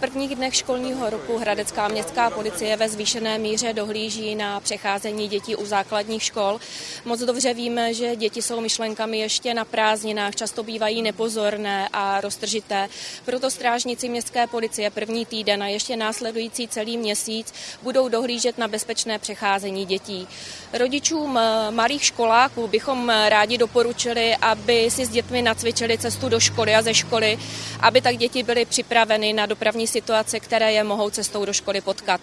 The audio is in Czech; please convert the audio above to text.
prvních dnech školního roku Hradecká městská policie ve zvýšené míře dohlíží na přecházení dětí u základních škol. Moc dobře víme, že děti jsou myšlenkami ještě na prázdninách, často bývají nepozorné a roztržité. Proto strážníci městské policie první týden a ještě následující celý měsíc budou dohlížet na bezpečné přecházení dětí. Rodičům malých školáků bychom rádi doporučili, aby si s dětmi nacvičili cestu do školy a ze školy, aby tak děti byly připraveny na dopravní situace, které je mohou cestou do školy potkat.